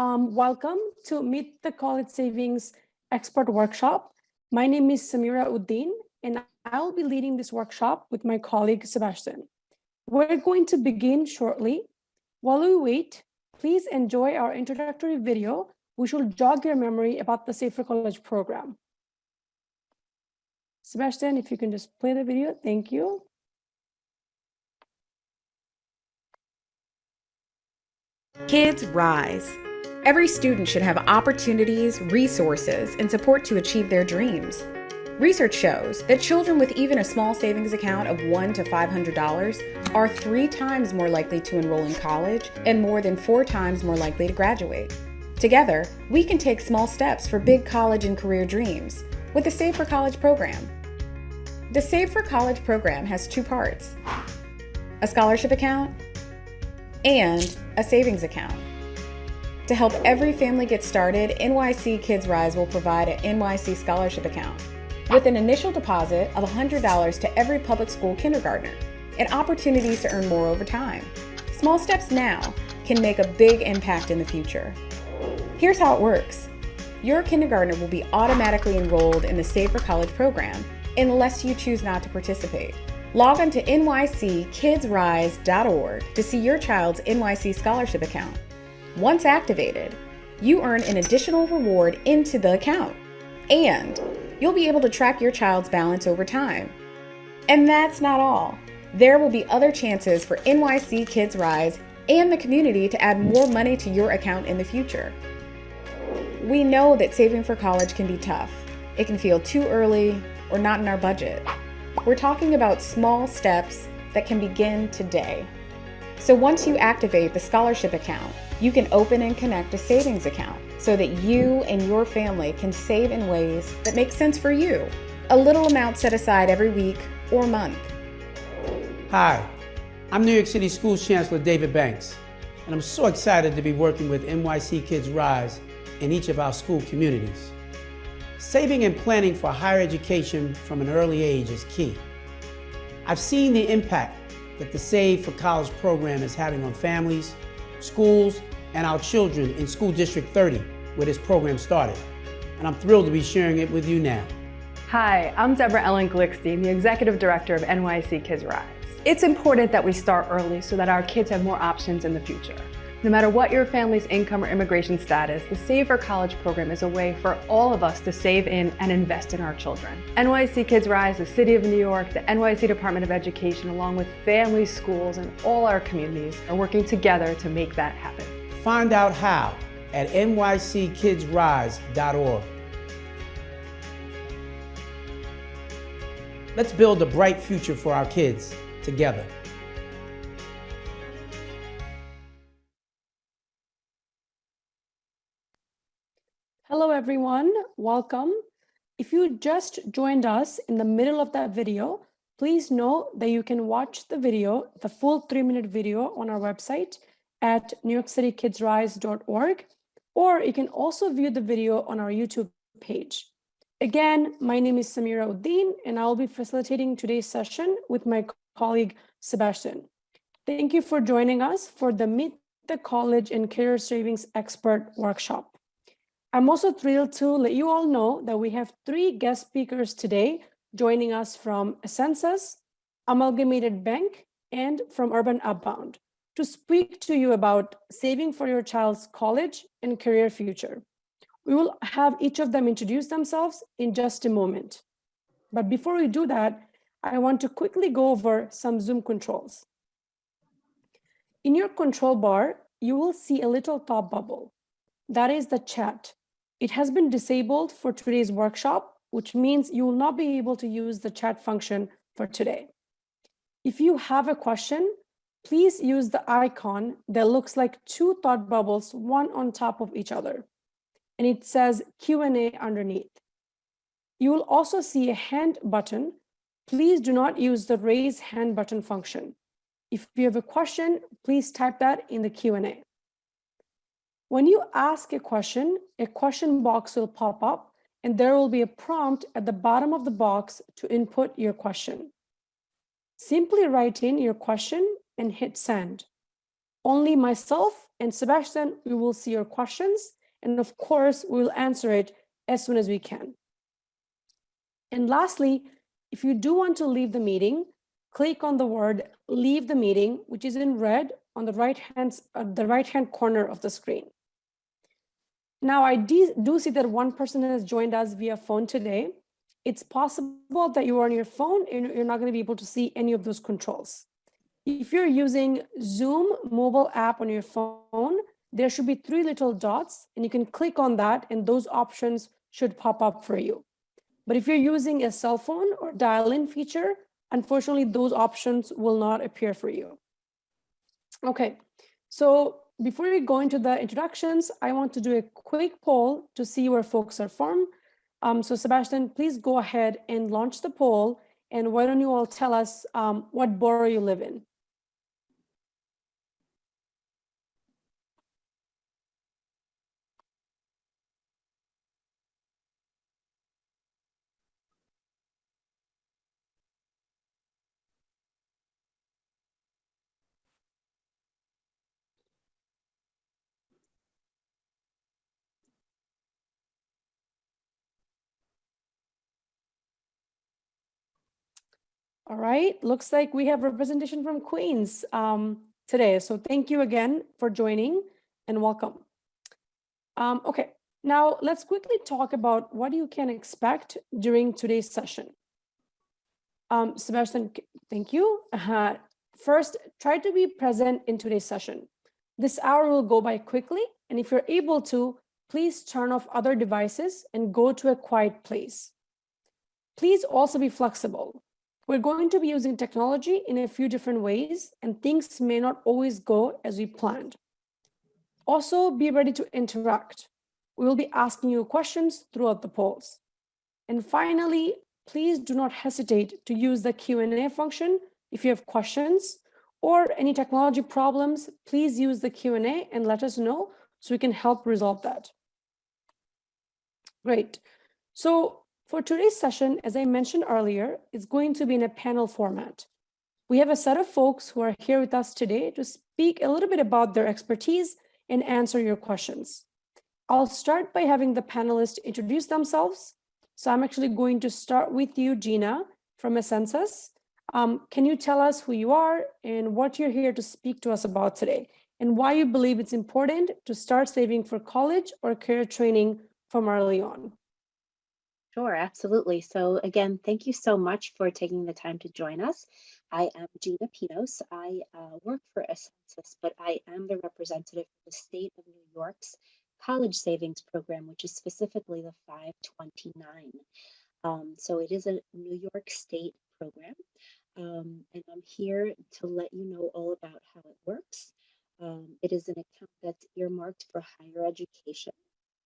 Um, welcome to Meet the College Savings Expert Workshop. My name is Samira Uddin, and I'll be leading this workshop with my colleague, Sebastian. We're going to begin shortly. While we wait, please enjoy our introductory video, which will jog your memory about the Save for College program. Sebastian, if you can just play the video, thank you. Kids Rise. Every student should have opportunities, resources, and support to achieve their dreams. Research shows that children with even a small savings account of $1 to $500 are three times more likely to enroll in college and more than four times more likely to graduate. Together, we can take small steps for big college and career dreams with the Save for College program. The Save for College program has two parts a scholarship account and a savings account. To help every family get started, NYC Kids Rise will provide an NYC scholarship account with an initial deposit of $100 to every public school kindergartner and opportunities to earn more over time. Small steps now can make a big impact in the future. Here's how it works. Your kindergartner will be automatically enrolled in the Save for College program unless you choose not to participate. Log on to nyckidsrise.org to see your child's NYC scholarship account. Once activated, you earn an additional reward into the account, and you'll be able to track your child's balance over time. And that's not all. There will be other chances for NYC Kids Rise and the community to add more money to your account in the future. We know that saving for college can be tough. It can feel too early or not in our budget. We're talking about small steps that can begin today. So once you activate the scholarship account, you can open and connect a savings account so that you and your family can save in ways that make sense for you. A little amount set aside every week or month. Hi, I'm New York City Schools Chancellor David Banks, and I'm so excited to be working with NYC Kids Rise in each of our school communities. Saving and planning for higher education from an early age is key. I've seen the impact that the Save for College program is having on families, schools, and our children in School District 30, where this program started. And I'm thrilled to be sharing it with you now. Hi, I'm Deborah Ellen Glickstein, the Executive Director of NYC Kids Rise. It's important that we start early so that our kids have more options in the future. No matter what your family's income or immigration status, the Save for College program is a way for all of us to save in and invest in our children. NYC Kids Rise, the City of New York, the NYC Department of Education, along with families, schools, and all our communities are working together to make that happen. Find out how at nyckidsrise.org. Let's build a bright future for our kids together. Hello, everyone. Welcome. If you just joined us in the middle of that video, please know that you can watch the video, the full three minute video on our website at newyorkcitykidsrise.org, or you can also view the video on our YouTube page. Again, my name is Samira Uddin, and I'll be facilitating today's session with my colleague, Sebastian. Thank you for joining us for the Meet the College and Career Savings Expert Workshop. I'm also thrilled to let you all know that we have three guest speakers today joining us from Ascensus, Amalgamated Bank, and from Urban Upbound to speak to you about saving for your child's college and career future. We will have each of them introduce themselves in just a moment. But before we do that, I want to quickly go over some Zoom controls. In your control bar, you will see a little top bubble. That is the chat. It has been disabled for today's workshop, which means you will not be able to use the chat function for today. If you have a question, please use the icon that looks like two thought bubbles, one on top of each other. And it says Q&A underneath. You will also see a hand button. Please do not use the raise hand button function. If you have a question, please type that in the Q&A. When you ask a question, a question box will pop up and there will be a prompt at the bottom of the box to input your question. Simply write in your question and hit send. Only myself and Sebastian, we will see your questions. And of course, we will answer it as soon as we can. And lastly, if you do want to leave the meeting, click on the word leave the meeting, which is in red on the right hand, uh, the right hand corner of the screen. Now, I do see that one person has joined us via phone today. It's possible that you are on your phone and you're not going to be able to see any of those controls. If you're using Zoom mobile app on your phone, there should be three little dots and you can click on that and those options should pop up for you. But if you're using a cell phone or dial-in feature, unfortunately, those options will not appear for you. Okay, so before we go into the introductions, I want to do a quick poll to see where folks are from. Um, so Sebastian, please go ahead and launch the poll. And why don't you all tell us um, what borough you live in? All right, looks like we have representation from Queens um, today. So thank you again for joining and welcome. Um, okay, now let's quickly talk about what you can expect during today's session. Um, Sebastian, thank you. Uh, first, try to be present in today's session. This hour will go by quickly, and if you're able to, please turn off other devices and go to a quiet place. Please also be flexible. We're going to be using technology in a few different ways and things may not always go as we planned. Also be ready to interact. We will be asking you questions throughout the polls. And finally, please do not hesitate to use the Q&A function if you have questions or any technology problems, please use the Q&A and let us know so we can help resolve that. Great. So for today's session, as I mentioned earlier, it's going to be in a panel format. We have a set of folks who are here with us today to speak a little bit about their expertise and answer your questions. I'll start by having the panelists introduce themselves. So I'm actually going to start with you, Gina, from Ascensus. Um, can you tell us who you are and what you're here to speak to us about today and why you believe it's important to start saving for college or career training from early on? Sure, absolutely. So again, thank you so much for taking the time to join us. I am Gina Pinos. I uh, work for Ascensus, but I am the representative for the state of New York's college savings program, which is specifically the 529. Um, so it is a New York state program. Um, and I'm here to let you know all about how it works. Um, it is an account that's earmarked for higher education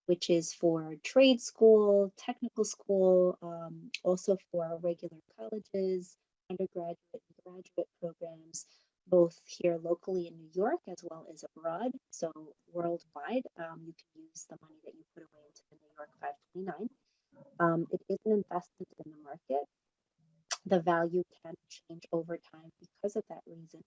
which is for trade school, technical school, um, also for regular colleges, undergraduate and graduate programs, both here locally in New York as well as abroad. So worldwide, um, you can use the money that you put away into the New York 529. Um, it is an investment in the market. The value can change over time because of that reason.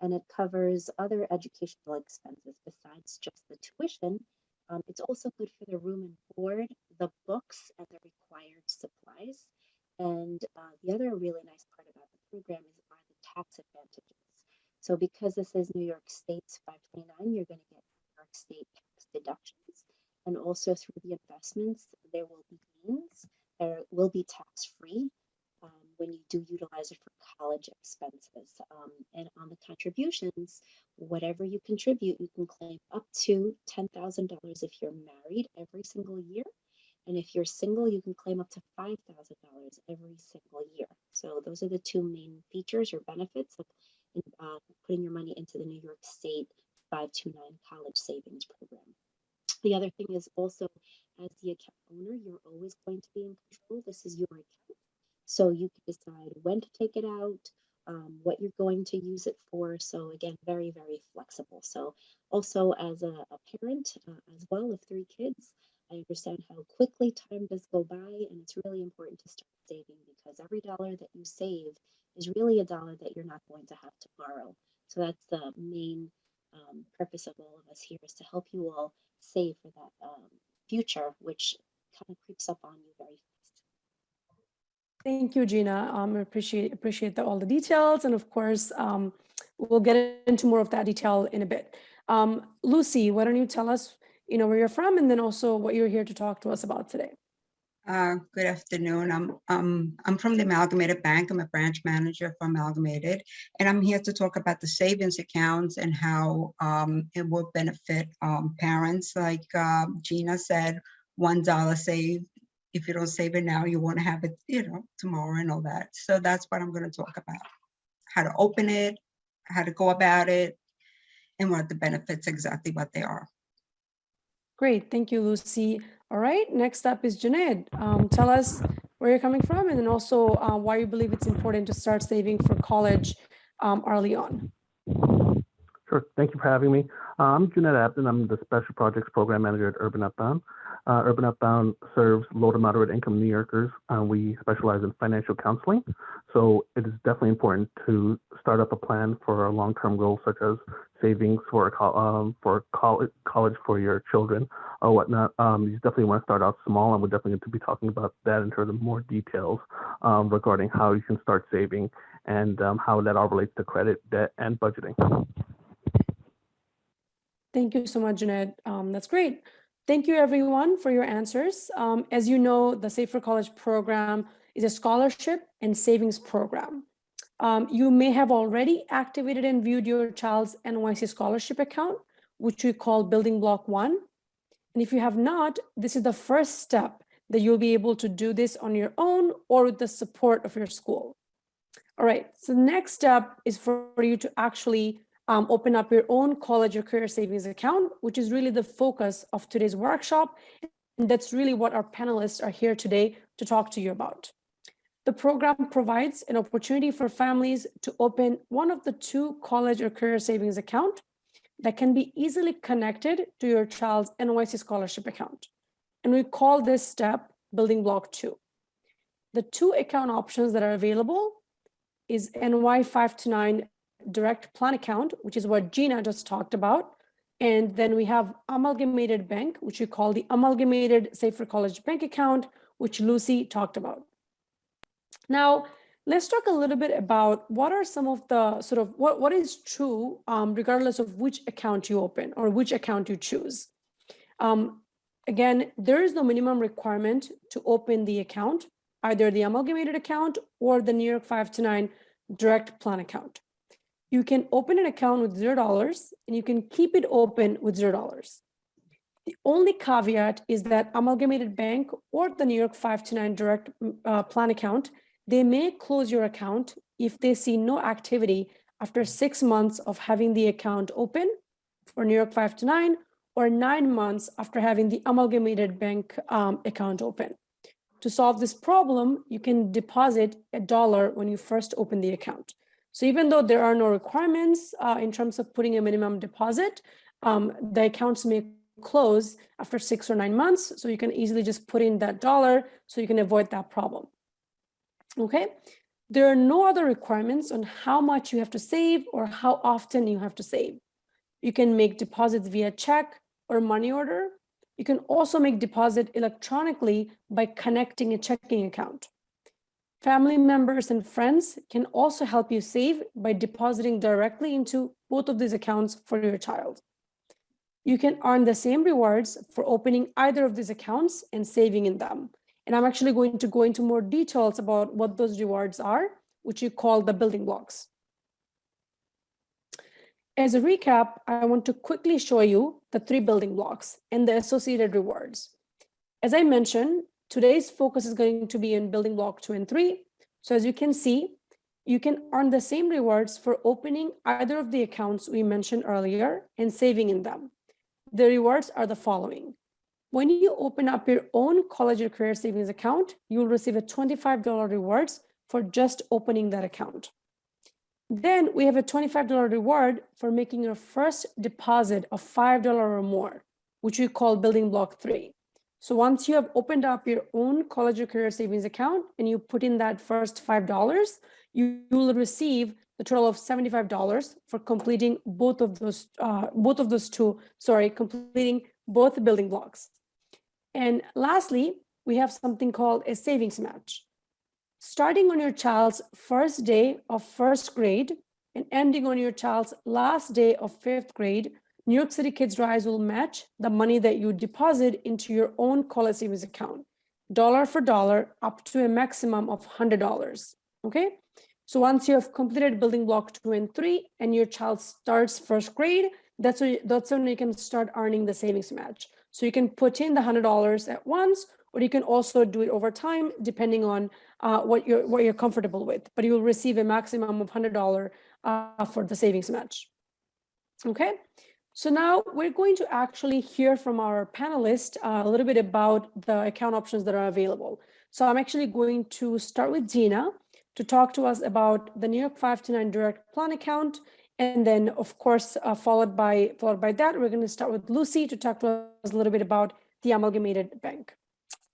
And it covers other educational expenses besides just the tuition um, it's also good for the room and board, the books, and the required supplies. And uh, the other really nice part about the program is are the tax advantages. So because this is New York State's 529, you're going to get New York State tax deductions. And also through the investments, there will be gains. There will be tax free when you do utilize it for college expenses. Um, and on the contributions, whatever you contribute, you can claim up to $10,000 if you're married every single year. And if you're single, you can claim up to $5,000 every single year. So those are the two main features or benefits of uh, putting your money into the New York State 529 college savings program. The other thing is also as the account owner, you're always going to be in control. This is your account. So you can decide when to take it out, um, what you're going to use it for. So again, very, very flexible. So also as a, a parent uh, as well of three kids, I understand how quickly time does go by and it's really important to start saving because every dollar that you save is really a dollar that you're not going to have to borrow. So that's the main um, purpose of all of us here is to help you all save for that um, future, which kind of creeps up on you very. Thank you, Gina. Um, I appreciate appreciate the, all the details, and of course, um, we'll get into more of that detail in a bit. Um, Lucy, why don't you tell us, you know, where you're from, and then also what you're here to talk to us about today. Uh, Good afternoon. I'm, um, I'm from the Amalgamated Bank. I'm a branch manager for Amalgamated. And I'm here to talk about the savings accounts and how um, it will benefit um, parents. Like uh, Gina said, one dollar saved. If you don't save it now, you want to have it, you know, tomorrow and all that. So that's what I'm going to talk about. How to open it, how to go about it, and what the benefits, exactly what they are. Great, thank you, Lucy. All right, next up is Junaid. Um, tell us where you're coming from, and then also uh, why you believe it's important to start saving for college um, early on. Sure. Thank you for having me. Uh, I'm Junaid Abdin. I'm the Special Projects Program Manager at Urban Upbound. Uh, Urban Upbound serves low to moderate income New Yorkers. Uh, we specialize in financial counseling. So it is definitely important to start up a plan for a long-term goal, such as savings for um, for college, college for your children or whatnot. Um, you definitely want to start out small, and we're definitely going to be talking about that in terms of more details um, regarding how you can start saving and um, how that all relates to credit, debt, and budgeting. Thank you so much, Junaid. Um, that's great. Thank you, everyone, for your answers. Um, as you know, the Save for College program is a scholarship and savings program. Um, you may have already activated and viewed your child's NYC scholarship account, which we call Building Block One. And if you have not, this is the first step that you'll be able to do this on your own or with the support of your school. All right, so the next step is for you to actually um, open up your own college or career savings account, which is really the focus of today's workshop. And that's really what our panelists are here today to talk to you about. The program provides an opportunity for families to open one of the two college or career savings account that can be easily connected to your child's NYC scholarship account. And we call this step building block two. The two account options that are available is NY 529 direct plan account, which is what Gina just talked about. And then we have amalgamated bank, which we call the amalgamated Save for College bank account, which Lucy talked about. Now, let's talk a little bit about what are some of the sort of what, what is true um, regardless of which account you open or which account you choose. Um, again, there is no minimum requirement to open the account, either the amalgamated account or the New York 529 direct plan account. You can open an account with zero dollars and you can keep it open with zero dollars. The only caveat is that amalgamated bank or the New York 529 direct uh, plan account they may close your account if they see no activity after six months of having the account open for New York 529 or nine months after having the amalgamated bank um, account open. To solve this problem, you can deposit a dollar when you first open the account. So even though there are no requirements uh, in terms of putting a minimum deposit, um, the accounts may close after six or nine months. So you can easily just put in that dollar so you can avoid that problem. Okay, there are no other requirements on how much you have to save or how often you have to save. You can make deposits via check or money order. You can also make deposit electronically by connecting a checking account. Family members and friends can also help you save by depositing directly into both of these accounts for your child. You can earn the same rewards for opening either of these accounts and saving in them. And I'm actually going to go into more details about what those rewards are, which you call the building blocks. As a recap, I want to quickly show you the three building blocks and the associated rewards. As I mentioned, today's focus is going to be in building block two and three. So as you can see, you can earn the same rewards for opening either of the accounts we mentioned earlier and saving in them. The rewards are the following. When you open up your own college or career savings account, you will receive a $25 rewards for just opening that account. Then we have a $25 reward for making your first deposit of $5 or more, which we call building block three. So once you have opened up your own college or career savings account and you put in that first $5, you will receive the total of $75 for completing both of those, uh, both of those two, sorry, completing both building blocks. And lastly, we have something called a savings match. Starting on your child's first day of first grade and ending on your child's last day of fifth grade, New York City Kids Rise will match the money that you deposit into your own college savings account, dollar for dollar, up to a maximum of $100, okay? So once you have completed building block two and three and your child starts first grade, that's when, that's when you can start earning the savings match. So you can put in the $100 at once, or you can also do it over time, depending on uh, what, you're, what you're comfortable with. But you will receive a maximum of $100 uh, for the savings match. Okay, so now we're going to actually hear from our panelists uh, a little bit about the account options that are available. So I'm actually going to start with Gina to talk to us about the New York 529 direct plan account. And then of course, uh, followed by followed by that, we're gonna start with Lucy to talk to us a little bit about the amalgamated bank.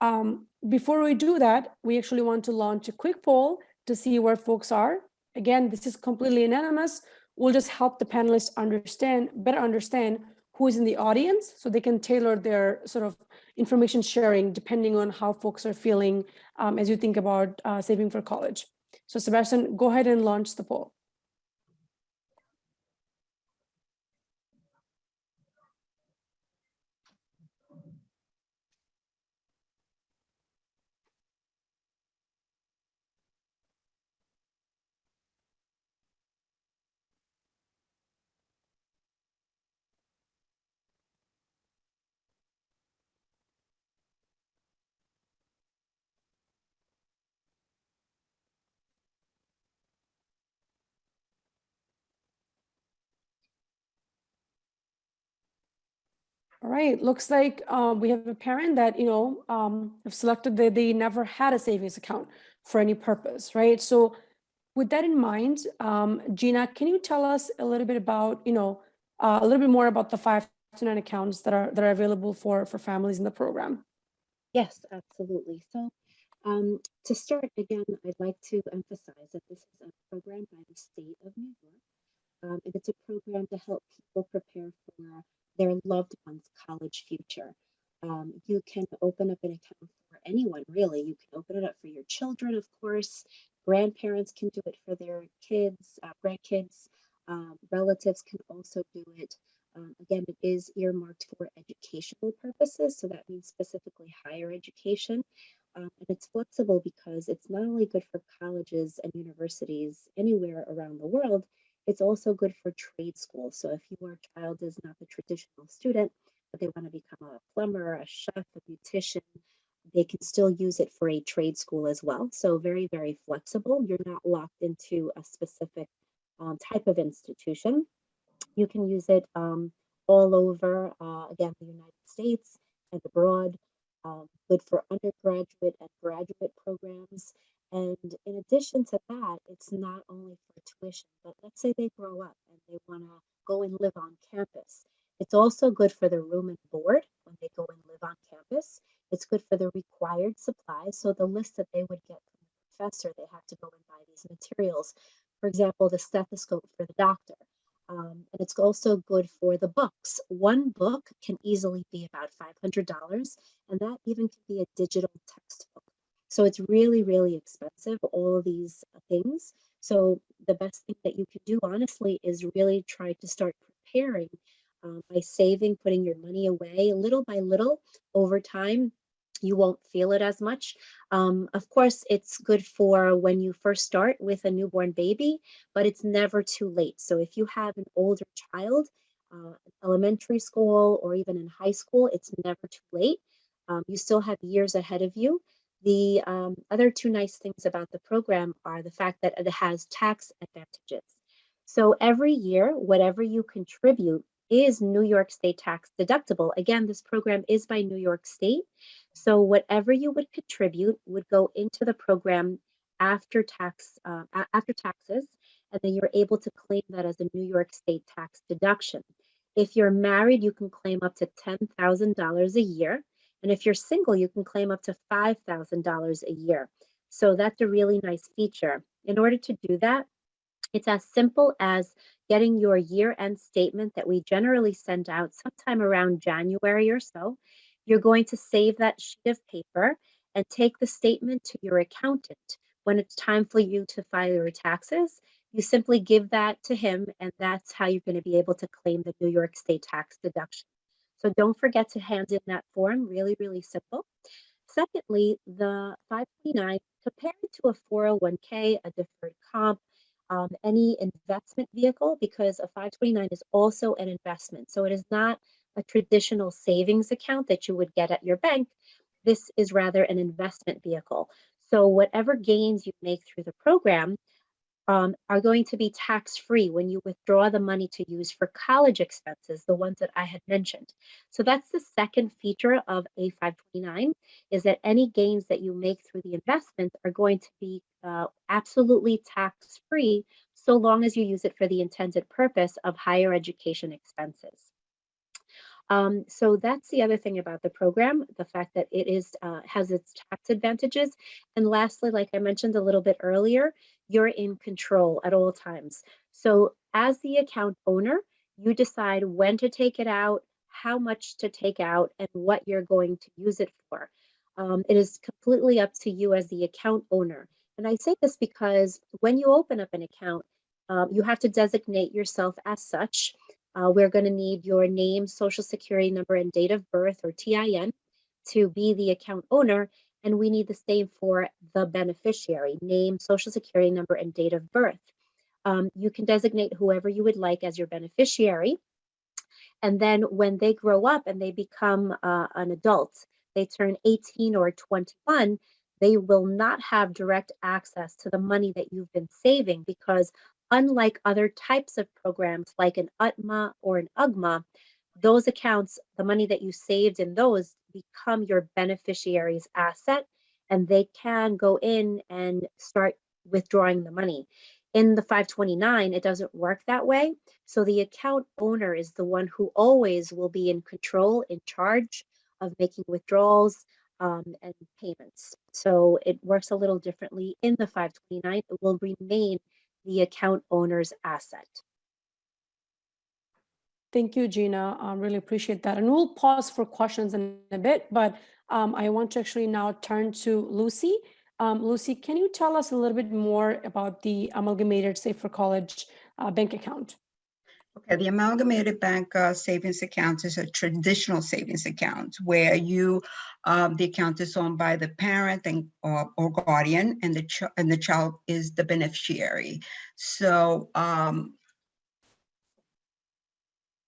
Um, before we do that, we actually want to launch a quick poll to see where folks are. Again, this is completely anonymous. We'll just help the panelists understand, better understand who is in the audience so they can tailor their sort of information sharing depending on how folks are feeling um, as you think about uh, saving for college. So Sebastian, go ahead and launch the poll. All right, looks like um, we have a parent that, you know, um, have selected that they never had a savings account for any purpose, right? So with that in mind, um, Gina, can you tell us a little bit about, you know, uh, a little bit more about the five to nine accounts that are that are available for for families in the program? Yes, absolutely. So um, to start again, I'd like to emphasize that this is a program by the state of New York. Um, and it's a program to help people prepare for their loved one's college future. Um, you can open up an account for anyone, really. You can open it up for your children, of course. Grandparents can do it for their kids, uh, grandkids. Um, relatives can also do it. Um, again, it is earmarked for educational purposes, so that means specifically higher education. Um, and it's flexible because it's not only good for colleges and universities anywhere around the world, it's also good for trade schools. So if your child is not the traditional student, but they want to become a plumber, a chef, a beautician, they can still use it for a trade school as well. So very, very flexible. You're not locked into a specific um, type of institution. You can use it um, all over, uh, again, the United States and abroad. Um, good for undergraduate and graduate programs. And in addition to that, it's not only for tuition, but let's say they grow up and they want to go and live on campus. It's also good for the room and board when they go and live on campus. It's good for the required supplies. So the list that they would get from the professor, they have to go and buy these materials. For example, the stethoscope for the doctor. Um, and it's also good for the books. One book can easily be about $500, and that even can be a digital textbook. So it's really, really expensive, all of these things. So the best thing that you can do, honestly, is really try to start preparing um, by saving, putting your money away little by little over time. You won't feel it as much. Um, of course, it's good for when you first start with a newborn baby, but it's never too late. So if you have an older child, uh, elementary school or even in high school, it's never too late. Um, you still have years ahead of you. The um, other two nice things about the program are the fact that it has tax advantages. So every year, whatever you contribute is New York State tax deductible. Again, this program is by New York State. So whatever you would contribute would go into the program after tax uh, after taxes, and then you're able to claim that as a New York State tax deduction. If you're married, you can claim up to $10,000 a year. And if you're single, you can claim up to $5,000 a year. So that's a really nice feature. In order to do that, it's as simple as getting your year-end statement that we generally send out sometime around January or so. You're going to save that sheet of paper and take the statement to your accountant. When it's time for you to file your taxes, you simply give that to him, and that's how you're going to be able to claim the New York State tax deduction. So don't forget to hand in that form, really, really simple. Secondly, the 529, compare it to a 401k, a deferred comp, um, any investment vehicle, because a 529 is also an investment. So it is not a traditional savings account that you would get at your bank. This is rather an investment vehicle. So whatever gains you make through the program um, are going to be tax-free when you withdraw the money to use for college expenses, the ones that I had mentioned. So that's the second feature of A529, is that any gains that you make through the investment are going to be uh, absolutely tax-free so long as you use it for the intended purpose of higher education expenses. Um, so that's the other thing about the program, the fact that it is uh, has its tax advantages. And lastly, like I mentioned a little bit earlier, you're in control at all times. So as the account owner, you decide when to take it out, how much to take out, and what you're going to use it for. Um, it is completely up to you as the account owner. And I say this because when you open up an account, um, you have to designate yourself as such. Uh, we're going to need your name, social security number, and date of birth or TIN to be the account owner. And we need the same for the beneficiary, name, social security number, and date of birth. Um, you can designate whoever you would like as your beneficiary. And then when they grow up and they become uh, an adult, they turn 18 or 21, they will not have direct access to the money that you've been saving because unlike other types of programs like an UTMA or an UGMA, those accounts, the money that you saved in those become your beneficiary's asset and they can go in and start withdrawing the money. In the 529, it doesn't work that way. So the account owner is the one who always will be in control, in charge of making withdrawals um, and payments. So it works a little differently in the 529. It will remain the account owner's asset. Thank you, Gina. I really appreciate that. And we'll pause for questions in a bit, but um, I want to actually now turn to Lucy. Um, Lucy, can you tell us a little bit more about the Amalgamated Save for College uh, bank account? Okay, the Amalgamated Bank uh, Savings Account is a traditional savings account where you, um, the account is owned by the parent and or, or guardian, and the and the child is the beneficiary. So um,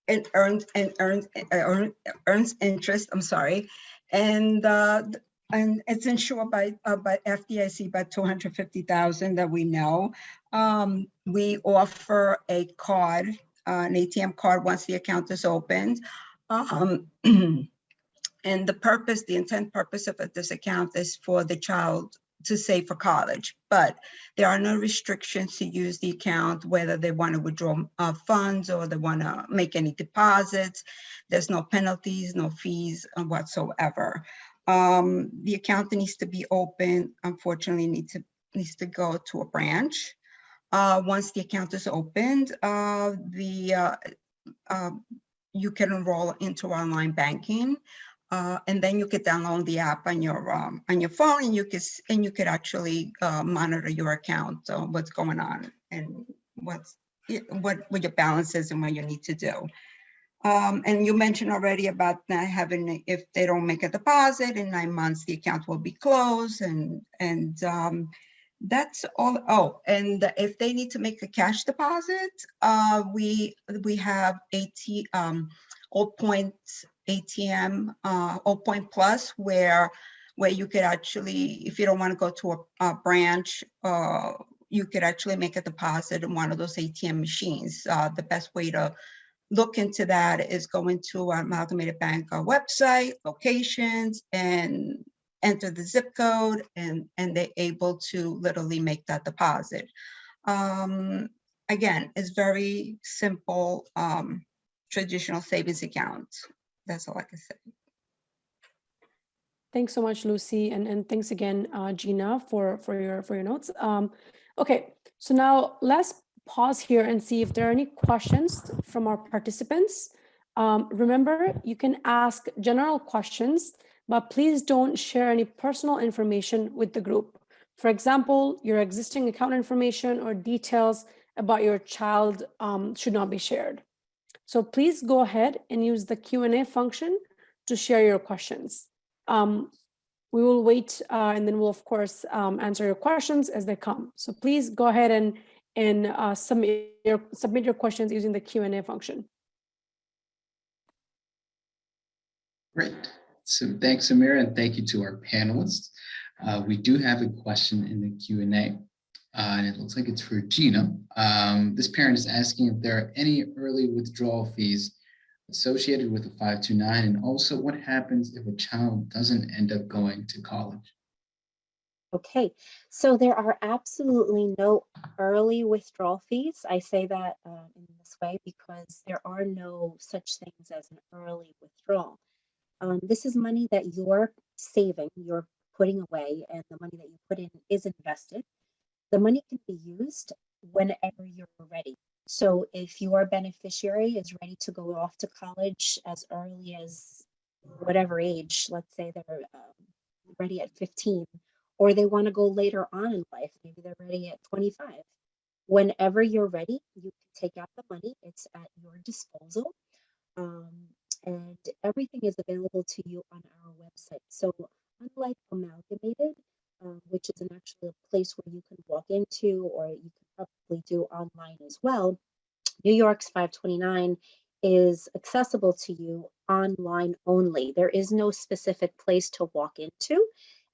it earns and earns uh, earns interest. I'm sorry, and uh, and it's insured by uh, by FDIC by 250,000 that we know. Um, we offer a card, uh, an ATM card once the account is opened. Um, and the purpose, the intent purpose of this account is for the child to save for college, but there are no restrictions to use the account, whether they want to withdraw uh, funds or they want to make any deposits. There's no penalties, no fees uh, whatsoever. Um, the account needs to be open, unfortunately, needs to, needs to go to a branch. Uh, once the account is opened, uh, the uh, uh, you can enroll into online banking. Uh, and then you could download the app on your um, on your phone, and you could and you could actually uh, monitor your account, uh, what's going on, and what's what what your balance is and what you need to do. Um, and you mentioned already about not having if they don't make a deposit in nine months, the account will be closed, and and um, that's all. Oh, and if they need to make a cash deposit, uh, we we have 80 um, all points ATM uh, Point Plus, where where you could actually, if you don't want to go to a, a branch, uh, you could actually make a deposit in one of those ATM machines. Uh, the best way to look into that is go into our Amalgamated Bank uh, website, locations, and enter the zip code, and, and they're able to literally make that deposit. Um, again, it's very simple um, traditional savings account that's all I can say. Thanks so much, Lucy, and and thanks again, uh, Gina, for for your for your notes. Um, Okay, so now let's pause here and see if there are any questions from our participants. Um, remember, you can ask general questions, but please don't share any personal information with the group. For example, your existing account information or details about your child um, should not be shared. So please go ahead and use the Q&A function to share your questions. Um, we will wait uh, and then we'll of course um, answer your questions as they come. So please go ahead and, and uh, submit, your, submit your questions using the Q&A function. Great. So thanks, Samira, and thank you to our panelists. Uh, we do have a question in the Q&A, uh, and it looks like it's for Gina. Um, this parent is asking if there are any early withdrawal fees associated with a 529, and also what happens if a child doesn't end up going to college? Okay, so there are absolutely no early withdrawal fees. I say that uh, in this way because there are no such things as an early withdrawal. Um, this is money that you're saving, you're putting away, and the money that you put in is invested. The money can be used whenever you're ready. So if your beneficiary is ready to go off to college as early as whatever age, let's say they're um, ready at 15, or they want to go later on in life, maybe they're ready at 25. Whenever you're ready, you can take out the money, it's at your disposal. Um, and everything is available to you on our website. So unlike Amalgamated, uh, which is an actually a place where you can walk into or you can probably do online as well, New York's 529 is accessible to you online only. There is no specific place to walk into.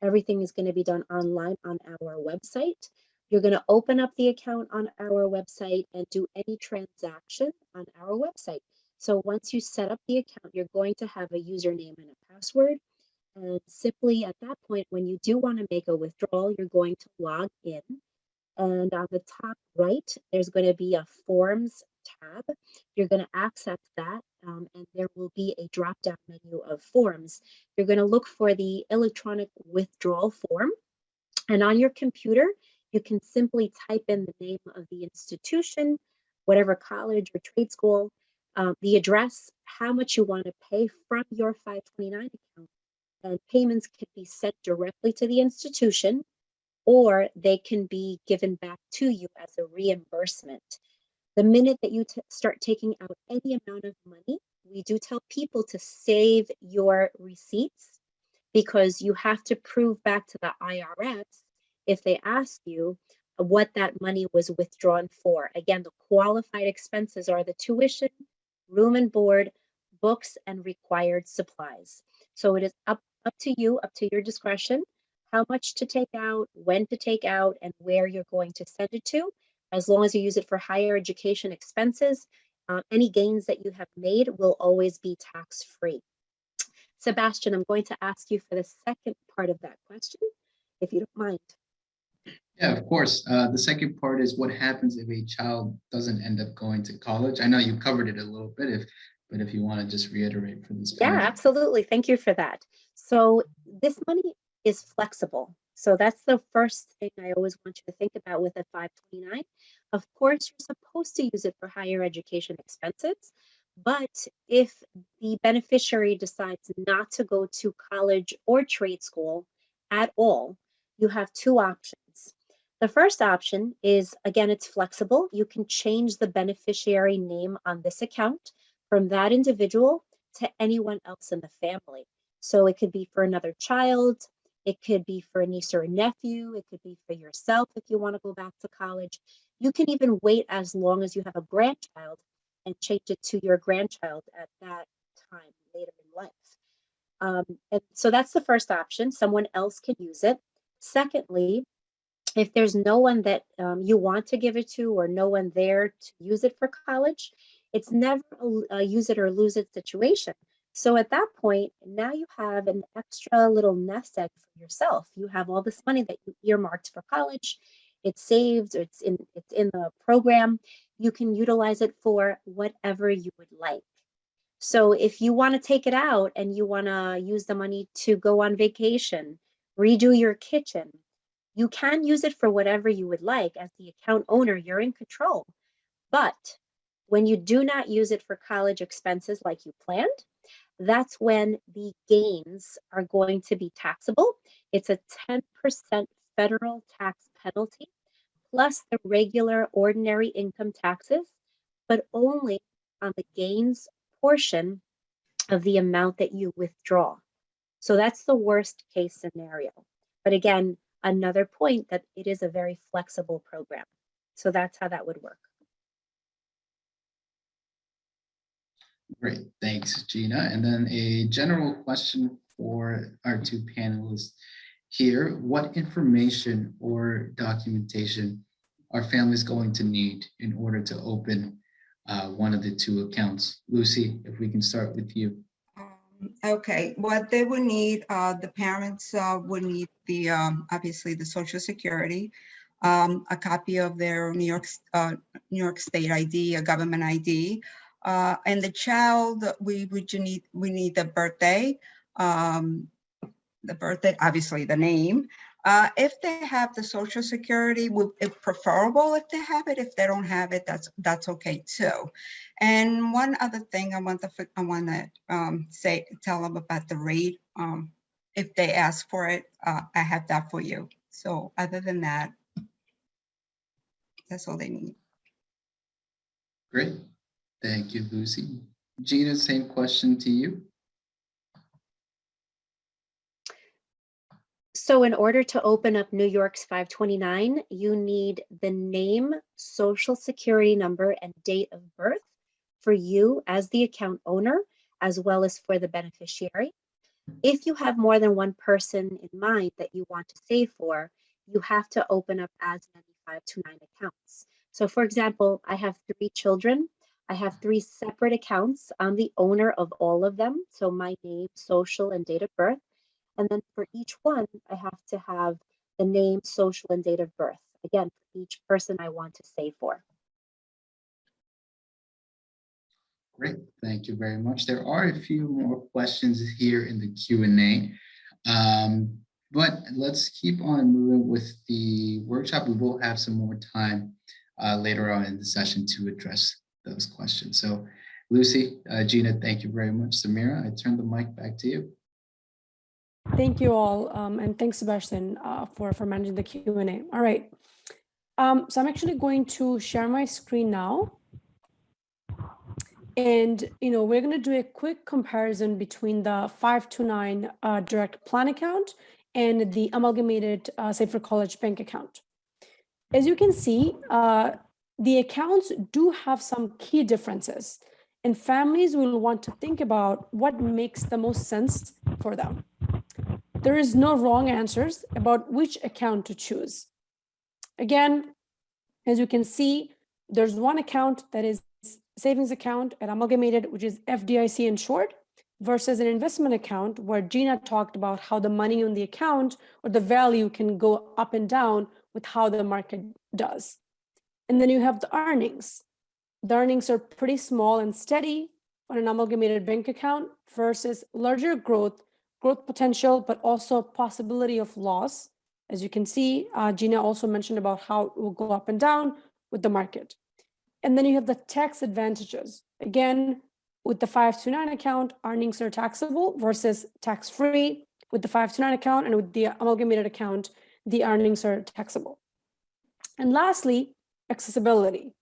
Everything is going to be done online on our website. You're going to open up the account on our website and do any transaction on our website. So once you set up the account, you're going to have a username and a password. And simply at that point, when you do want to make a withdrawal, you're going to log in. And on the top right, there's going to be a forms tab. You're going to access that um, and there will be a drop down menu of forms. You're going to look for the electronic withdrawal form. And on your computer, you can simply type in the name of the institution, whatever college or trade school, um, the address, how much you want to pay from your 529 account. And payments can be sent directly to the institution or they can be given back to you as a reimbursement. The minute that you start taking out any amount of money, we do tell people to save your receipts because you have to prove back to the IRS if they ask you uh, what that money was withdrawn for. Again, the qualified expenses are the tuition, room and board, books, and required supplies. So it is up, up to you, up to your discretion, how much to take out, when to take out, and where you're going to send it to. As long as you use it for higher education expenses, uh, any gains that you have made will always be tax free. Sebastian, I'm going to ask you for the second part of that question, if you don't mind. Yeah, of course. Uh, the second part is what happens if a child doesn't end up going to college? I know you covered it a little bit, if but if you want to just reiterate for this. Yeah, absolutely. Thank you for that. So this money is flexible. So that's the first thing I always want you to think about with a 529. Of course, you're supposed to use it for higher education expenses, but if the beneficiary decides not to go to college or trade school at all, you have two options. The first option is, again, it's flexible. You can change the beneficiary name on this account from that individual to anyone else in the family. So it could be for another child, it could be for a niece or a nephew. It could be for yourself if you want to go back to college. You can even wait as long as you have a grandchild and change it to your grandchild at that time later in life. Um, and so that's the first option. Someone else can use it. Secondly, if there's no one that um, you want to give it to or no one there to use it for college, it's never a, use it or lose it situation. So at that point, now you have an extra little nest egg for yourself. You have all this money that you earmarked for college. It's saved, it's in it's in the program. You can utilize it for whatever you would like. So if you want to take it out and you want to use the money to go on vacation, redo your kitchen, You can use it for whatever you would like. As the account owner, you're in control. But when you do not use it for college expenses like you planned, that's when the gains are going to be taxable. It's a 10% federal tax penalty plus the regular ordinary income taxes, but only on the gains portion of the amount that you withdraw. So that's the worst case scenario. But again, another point that it is a very flexible program. So that's how that would work. Great, thanks, Gina. And then a general question for our two panelists here. What information or documentation are families going to need in order to open uh, one of the two accounts? Lucy, if we can start with you. Um, Okay, what they would need, uh, the parents uh, would need the, um, obviously the social security, um, a copy of their New York, uh, New York State ID, a government ID. Uh, And the child, we would you need, we need the birthday, um, the birthday, obviously the name. Uh, If they have the social security, it preferable if they have it. If they don't have it, that's, that's okay too. And one other thing I want to, I want to um, say, tell them about the rate. Um, If they ask for it, uh, I have that for you. So other than that, that's all they need. Great, thank you, Lucy. Gina, same question to you. So in order to open up New York's 529, you need the name, social security number, and date of birth for you as the account owner, as well as for the beneficiary. If you have more than one person in mind that you want to save for, you have to open up as many 529 accounts. So for example, I have three children. I have three separate accounts. I'm the owner of all of them. So my name, social, and date of birth. And then for each one, I have to have the name, social, and date of birth. Again, for each person I want to save for. Great, thank you very much. There are a few more questions here in the Q and A. Um, but let's keep on moving with the workshop. We will have some more time uh, later on in the session to address those questions. So Lucy, uh, Gina, thank you very much. Samira, I turn the mic back to you. Thank you all, um, and thanks Sebastian uh, for for managing the Q and A. All right, um, so I'm actually going to share my screen now, and you know we're going to do a quick comparison between the 529 uh, direct plan account and the amalgamated uh, Save for College bank account. As you can see, uh, the accounts do have some key differences, and families will want to think about what makes the most sense for them. There is no wrong answers about which account to choose. Again, as you can see, there's one account that is savings account at Amalgamated, which is FDIC in short, versus an investment account where Gina talked about how the money on the account or the value can go up and down with how the market does. And then you have the earnings. The earnings are pretty small and steady on an amalgamated bank account versus larger growth growth potential, but also possibility of loss. As you can see, uh, Gina also mentioned about how it will go up and down with the market. And then you have the tax advantages. Again, with the 529 account, earnings are taxable versus tax-free. With the 529 account and with the amalgamated account, the earnings are taxable. And lastly, accessibility.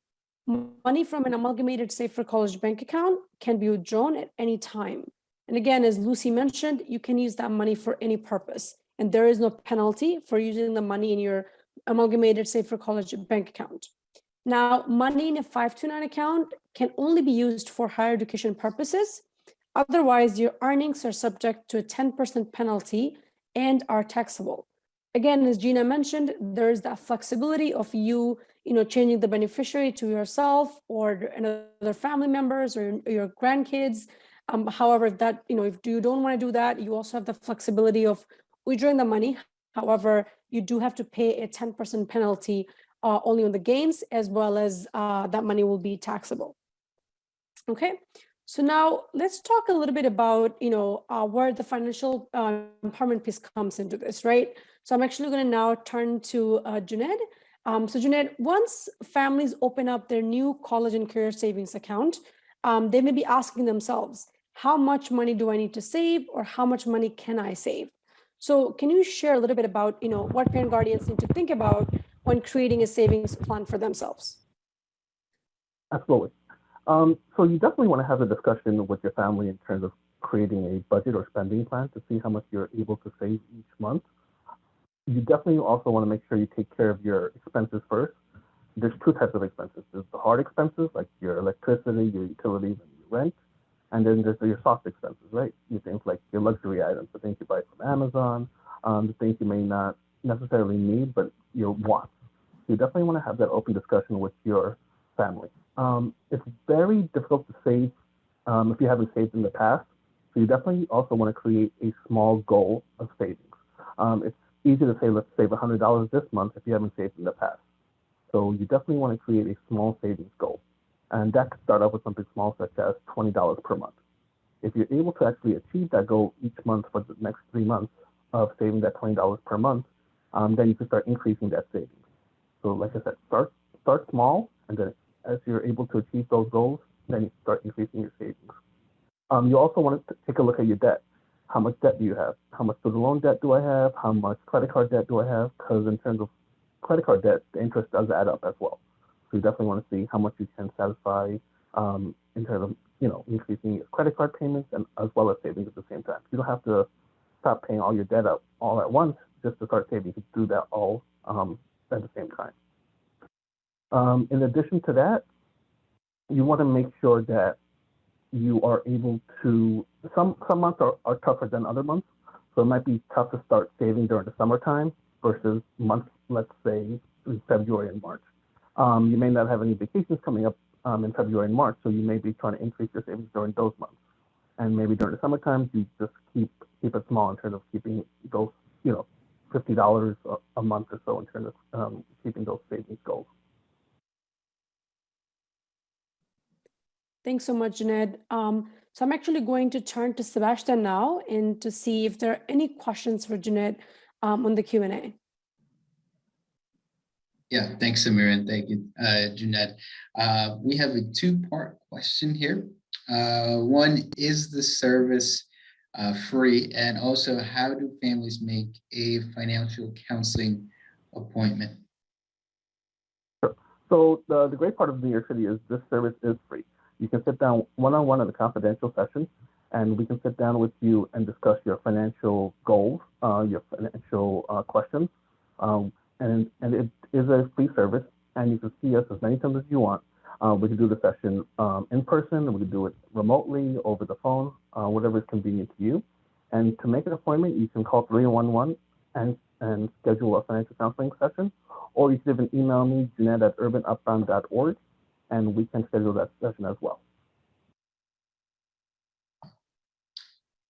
Money from an amalgamated Save for College bank account can be withdrawn at any time. And again, as Lucy mentioned, you can use that money for any purpose. And there is no penalty for using the money in your amalgamated Save for College bank account. Now, money in a 529 account can only be used for higher education purposes. Otherwise, your earnings are subject to a 10% penalty and are taxable. Again, as Gina mentioned, there's that flexibility of you, you know, changing the beneficiary to yourself or another family members or your grandkids. Um, however, if that, you know, if you don't want to do that, you also have the flexibility of withdrawing the money. However, you do have to pay a 10% penalty uh, only on the gains as well as uh, that money will be taxable. Okay, So now let's talk a little bit about, you know, uh, where the financial uh, empowerment piece comes into this, right? So I'm actually going to now turn to uh, Junaid. Um, so Junaid, once families open up their new college and career savings account, um, they may be asking themselves, how much money do I need to save or how much money can I save? So can you share a little bit about, you know, what parent guardians need to think about when creating a savings plan for themselves? Absolutely. Um, so you definitely want to have a discussion with your family in terms of creating a budget or spending plan to see how much you're able to save each month. You definitely also want to make sure you take care of your expenses first. There's two types of expenses. There's the hard expenses, like your electricity, your utilities, and your rent. And then there's your soft expenses, right? You things like your luxury items, the things you buy from Amazon, um, the things you may not necessarily need, but your wants. So you definitely want to have that open discussion with your family. Um, it's very difficult to save um, if you haven't saved in the past. So you definitely also want to create a small goal of savings. Um, it's easy to say, let's save $100 this month if you haven't saved in the past. So you definitely want to create a small savings goal. And that could start off with something small, such as $20 per month. If you're able to actually achieve that goal each month for the next three months of saving that $20 per month, um, then you can start increasing that savings. So like I said, start, start small and then as you're able to achieve those goals, then you start increasing your savings. Um, you also want to take a look at your debt. How much debt do you have? How much student loan debt do I have? How much credit card debt do I have? Because in terms of credit card debt, the interest does add up as well. So you definitely want to see how much you can satisfy um, in terms of you know increasing your credit card payments and as well as savings at the same time. You don't have to stop paying all your debt up all at once just to start saving. You can do that all um, at the same time. Um, in addition to that, you want to make sure that you are able to, some, some months are, are tougher than other months. So it might be tough to start saving during the summertime versus months, let's say February and March. Um, you may not have any vacations coming up um, in February and March, so you may be trying to increase your savings during those months. And maybe during the summertime, you just keep keep it small in terms of keeping those, you know, fifty dollars a month or so in terms of um, keeping those savings goals. Thanks so much, Junaid. Um, so I'm actually going to turn to Sebastian now and to see if there are any questions for Junaid um, on the Q&A. Yeah, thanks, Samir, and thank you, uh, Junaid. Uh, we have a two-part question here. Uh, one, is the service uh, free? And also, how do families make a financial counseling appointment? So the, the great part of New York City is this service is free. You can sit down one-on-one in a confidential session, and we can sit down with you and discuss your financial goals, uh, your financial uh, questions. Um, and, and it is a free service, and you can see us as many times as you want. Uh, we can do the session um, in person, we can do it remotely, over the phone, uh, whatever is convenient to you. And to make an appointment, you can call 311 and, and schedule a financial counseling session, or you can even email me, Jeanette at urbanupbound.org, and we can schedule that session as well.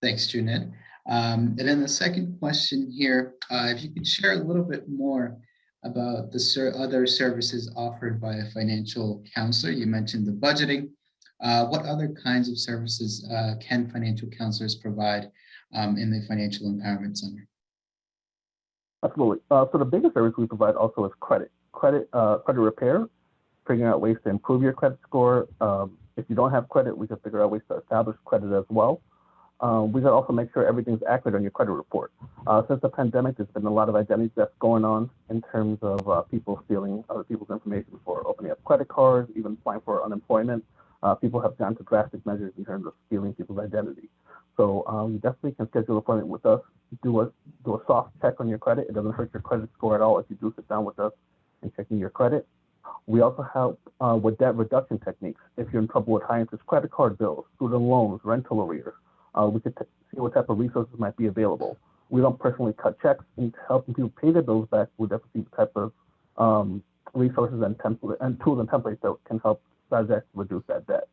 Thanks, Junaid. Um, and then the second question here, uh, if you could share a little bit more about the ser other services offered by a financial counselor. You mentioned the budgeting. Uh, what other kinds of services uh, can financial counselors provide um, in the Financial Empowerment Center? Absolutely. Uh, so the biggest service we provide also is credit, credit, uh, credit repair, figuring out ways to improve your credit score. Um, if you don't have credit, we can figure out ways to establish credit as well. Um, we can also make sure everything's accurate on your credit report. Uh, since the pandemic, there's been a lot of identity theft going on in terms of uh, people stealing other people's information for opening up credit cards, even applying for unemployment. Uh, people have gone to drastic measures in terms of stealing people's identity. So um, you definitely can schedule an appointment with us, do a, do a soft check on your credit. It doesn't hurt your credit score at all if you do sit down with us and checking your credit. We also help uh, with debt reduction techniques. If you're in trouble with high interest credit card bills, student loans, rental arrears, uh, we could see what type of resources might be available. We don't personally cut checks and helping people pay their bills back. We definitely see the type of um, resources and template and tools and templates that can help projects reduce that debt.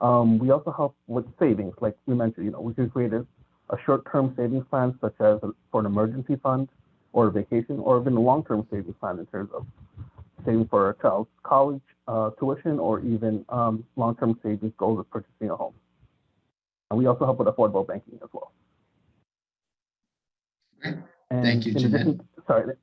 Um, we also help with savings, like we mentioned. You know, we can create a, short-term savings plan, such as for an emergency fund or a vacation, or even a long-term savings plan in terms of saving for a child's college uh, tuition or even um, long-term savings goals of purchasing a home. And we also help with affordable banking as well. Great. And Thank you, Jeanette. Sorry.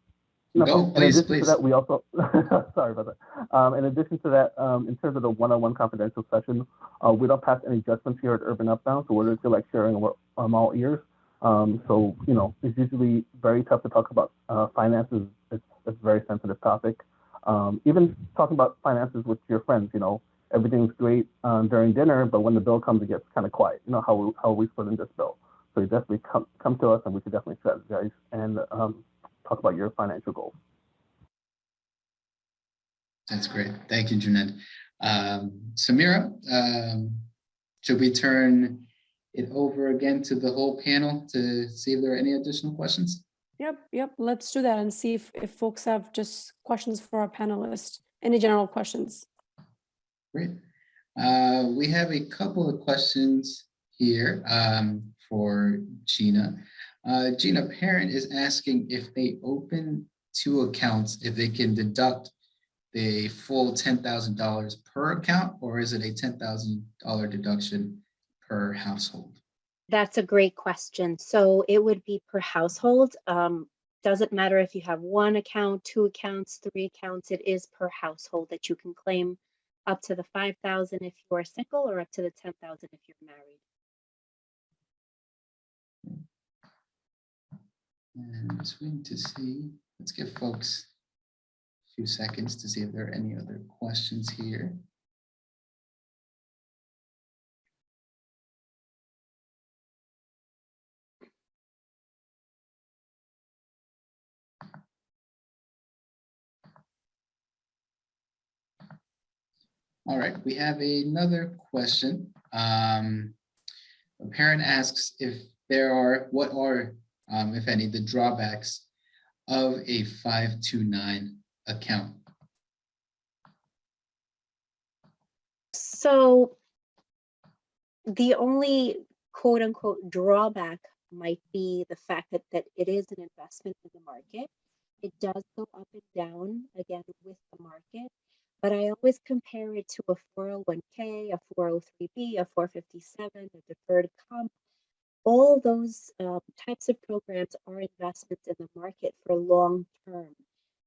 Go. In please, please. that, we also, sorry about that. Um, in addition to that, um, in terms of the one-on-one confidential session, uh, we don't pass any judgments here at Urban Upbound, so we're just like sharing what um, all ears. Um, so, you know, it's usually very tough to talk about uh, finances. It's, it's a very sensitive topic. Um, even talking about finances with your friends, you know, everything's great um, during dinner, but when the bill comes, it gets kind of quiet. You know, how we, how are we splitting this bill? So you definitely come, come to us and we can definitely strategize and um, talk about your financial goals. That's great. Thank you, Jeanette. Um, Samira, um, should we turn it over again to the whole panel to see if there are any additional questions? Yep, yep, let's do that and see if, if folks have just questions for our panelists. Any general questions? Great. Uh, we have a couple of questions here um, for Gina. Uh, Gina, parent is asking if they open two accounts, if they can deduct the full $10,000 per account, or is it a $10,000 deduction per household? That's a great question. So it would be per household. Um, doesn't matter if you have one account, two accounts, three accounts, it is per household that you can claim up to the five thousand if you are single or up to the ten thousand if you're married. And just waiting to see, let's give folks a few seconds to see if there are any other questions here. All right, we have another question. Um, a parent asks if there are, what are, um, if any, the drawbacks of a 529 account? So the only quote unquote drawback might be the fact that, that it is an investment in the market. It does go up and down again with the market, but I always compare it to a 401k, a 403b, a 457, a deferred comp. All those um, types of programs are investments in the market for long term.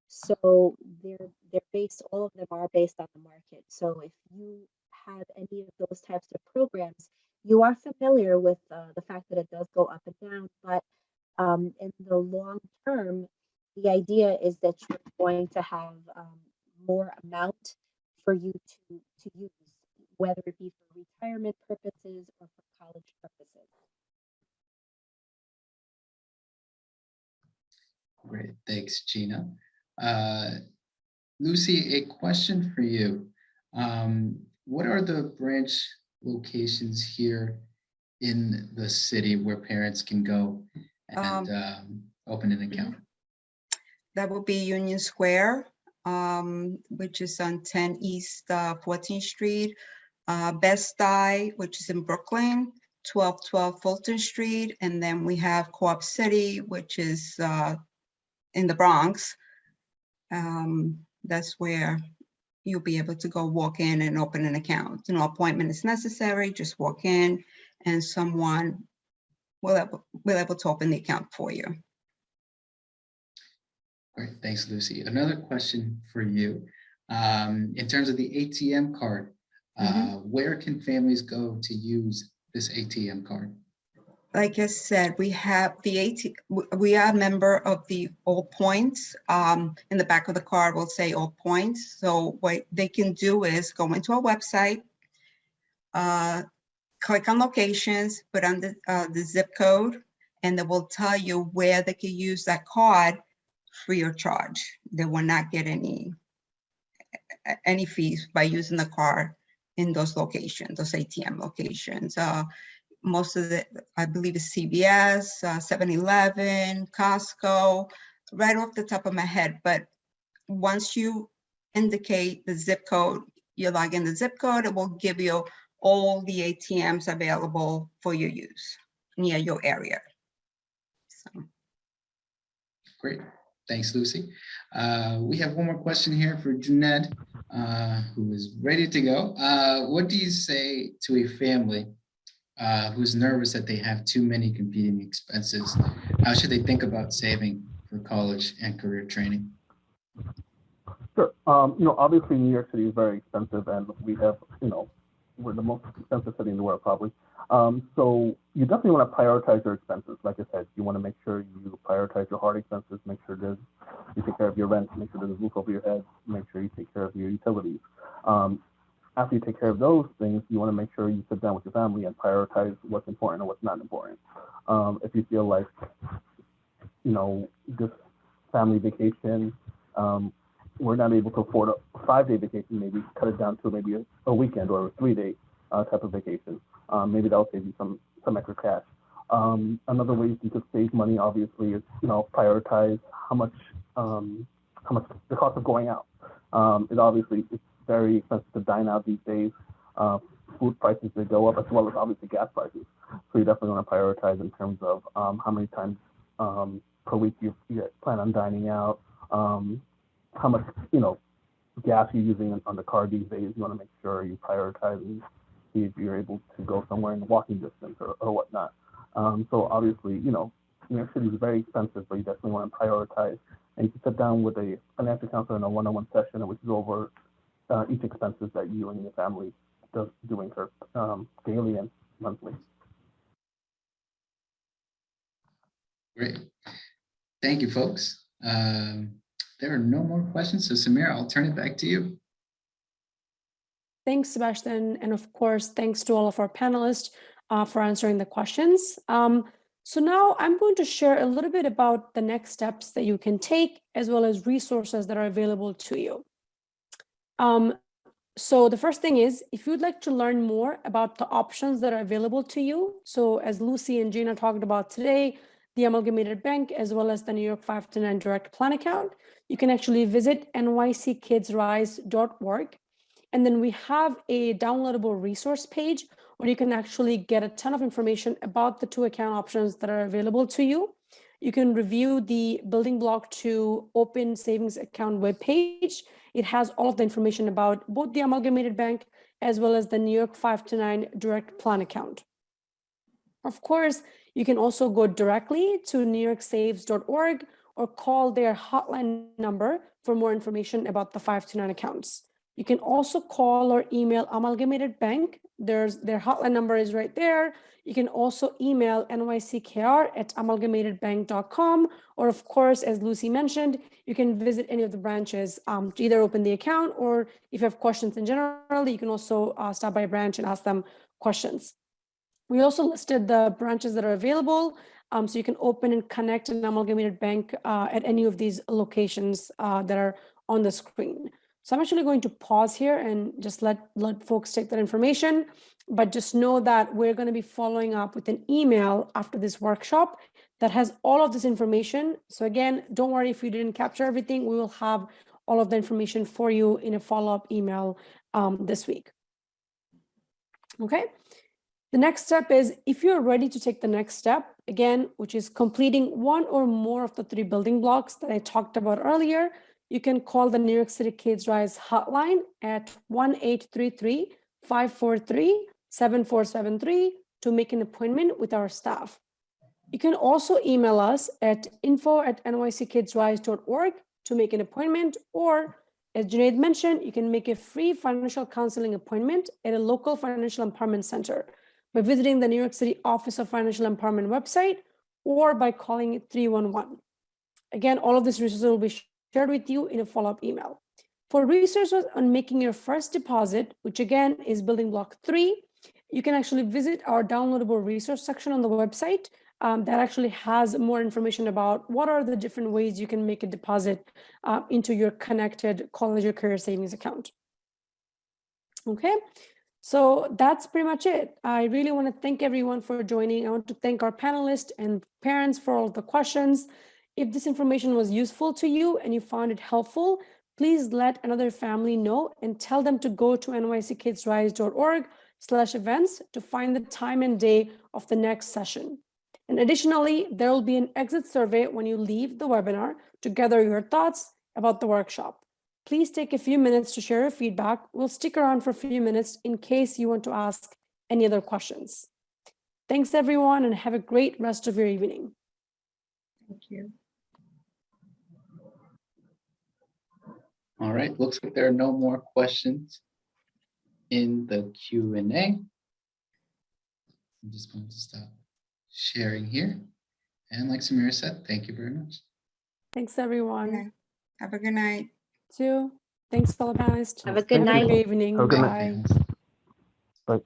So they're they're based, all of them are based on the market. So if you have any of those types of programs, you are familiar with uh, the fact that it does go up and down, but um, in the long term, the idea is that you're going to have um, more amount for you to, to use, whether it be for retirement purposes or for college purposes. Great, thanks, Gina. Uh, Lucy, a question for you. Um, what are the branch locations here in the city where parents can go and Um, um, open an account? That will be Union Square, um, which is on 10 East uh, 14th Street. Uh, Bed-Stuy, which is in Brooklyn, 1212 Fulton Street. And then we have Co-op City, which is uh, in the Bronx. Um, That's where you'll be able to go walk in and open an account. No appointment is necessary, just walk in and someone will, will able to open the account for you. Great, thanks, Lucy. Another question for you. Um, in terms of the ATM card, uh, where can families go to use this ATM card? like I said, we have the AT, we are a member of the All Points. Um, in the back of the card will say All Points. So what they can do is go into our website, uh, click on locations, put on the, uh, the zip code, and it will tell you where they can use that card free of charge. They will not get any, any fees by using the card in those locations, those ATM locations. Uh, most of the, I believe is CVS, uh, 7-Eleven, Costco, right off the top of my head. But once you indicate the zip code, you log in the zip code, it will give you all the ATMs available for your use near your area. So, Great, thanks, Lucy. Uh, we have one more question here for Jeanette, uh, who is ready to go. Uh, what do you say to a family uh, who's nervous that they have too many competing expenses, how should they think about saving for college and career training? Sure. Um, you know, obviously New York City is very expensive and we have, you know, we're the most expensive city in the world probably. Um, so you definitely want to prioritize your expenses. Like I said, you want to make sure you prioritize your hard expenses, make sure there's, you take care of your rent, make sure there's a roof over your head, make sure you take care of your utilities. Um, after you take care of those things, you want to make sure you sit down with your family and prioritize what's important and what's not important. Um, if you feel like, you know, this family vacation, um, we're not able to afford a five-day vacation, maybe cut it down to maybe a, a weekend or a three-day uh, type of vacation. Um, maybe that'll save you some some extra cash. Um, another way you could save money, obviously, is you know prioritize how much um, how much the cost of going out. Um, it obviously it's very expensive to dine out these days. Uh, food prices they go up as well as obviously gas prices. So you definitely want to prioritize in terms of um, how many times um, per week you, you plan on dining out. How much you know gas you're using on, the car these days. You want to make sure you prioritize and see if you're able to go somewhere in the walking distance or, or whatnot. Um, so obviously, you know, New York City is very expensive, but you definitely want to prioritize. And you can sit down with a financial counselor in a one-on-one session, which go over uh, each expenses that you and your family does do incur um, daily and monthly. Great. Thank you, folks. Um, there are no more questions. So Samira, I'll turn it back to you. Thanks, Sebastian. And of course, thanks to all of our panelists uh, for answering the questions. Um, so now I'm going to share a little bit about the next steps that you can take, as well as resources that are available to you. Um, so the first thing is, if you'd like to learn more about the options that are available to you, so as Lucy and Gina talked about today, the Amalgamated Bank, as well as the New York 529 Direct Plan account, you can actually visit nyckidsrise.org. And then we have a downloadable resource page where you can actually get a ton of information about the two account options that are available to you. You can review the building block to open savings account webpage. It has all of the information about both the Amalgamated Bank as well as the New York 529 Direct Plan account. Of course, you can also go directly to newyorksaves.org or call their hotline number for more information about the 529 accounts. You can also call or email Amalgamated Bank. There's their hotline number is right there. You can also email nyckr at amalgamatedbank.com. Or of course, as Lucy mentioned, you can visit any of the branches um, to either open the account or if you have questions in general, you can also uh, stop by a branch and ask them questions. We also listed the branches that are available. Um, so you can open and connect an amalgamated bank uh, at any of these locations uh, that are on the screen. So I'm actually going to pause here and just let, let folks take that information, but just know that we're going to be following up with an email after this workshop that has all of this information. So again, don't worry if you didn't capture everything, we will have all of the information for you in a follow-up email um, this week. Okay. The next step is if you're ready to take the next step, again, which is completing one or more of the three building blocks that I talked about earlier, you can call the New York City Kids Rise hotline at 1-833-543-7473 to make an appointment with our staff. You can also email us at info at nyckidsrise.org to make an appointment, or as Junaid mentioned, you can make a free financial counseling appointment at a local financial empowerment center by visiting the New York City Office of Financial Empowerment website or by calling 311. Again, all of these resources will be shared with you in a follow-up email. For resources on making your first deposit, which again is building block three, you can actually visit our downloadable resource section on the website um, that actually has more information about what are the different ways you can make a deposit uh, into your connected college or career savings account. Okay, so that's pretty much it. I really want to thank everyone for joining. I want to thank our panelists and parents for all the questions. If this information was useful to you and you found it helpful, please let another family know and tell them to go to nyckidsrise.org slash events to find the time and day of the next session. And additionally, there will be an exit survey when you leave the webinar to gather your thoughts about the workshop. Please take a few minutes to share your feedback. We'll stick around for a few minutes in case you want to ask any other questions. Thanks, everyone, and have a great rest of your evening. Thank you. All right, looks like there are no more questions in the Q and A. I'm just going to stop sharing here. And like Samira said, thank you very much. Thanks, everyone. Okay. Have a good night. Too. Thanks, fellow panelists. Have a good Have night. good evening. Have a good Bye. night. Bye.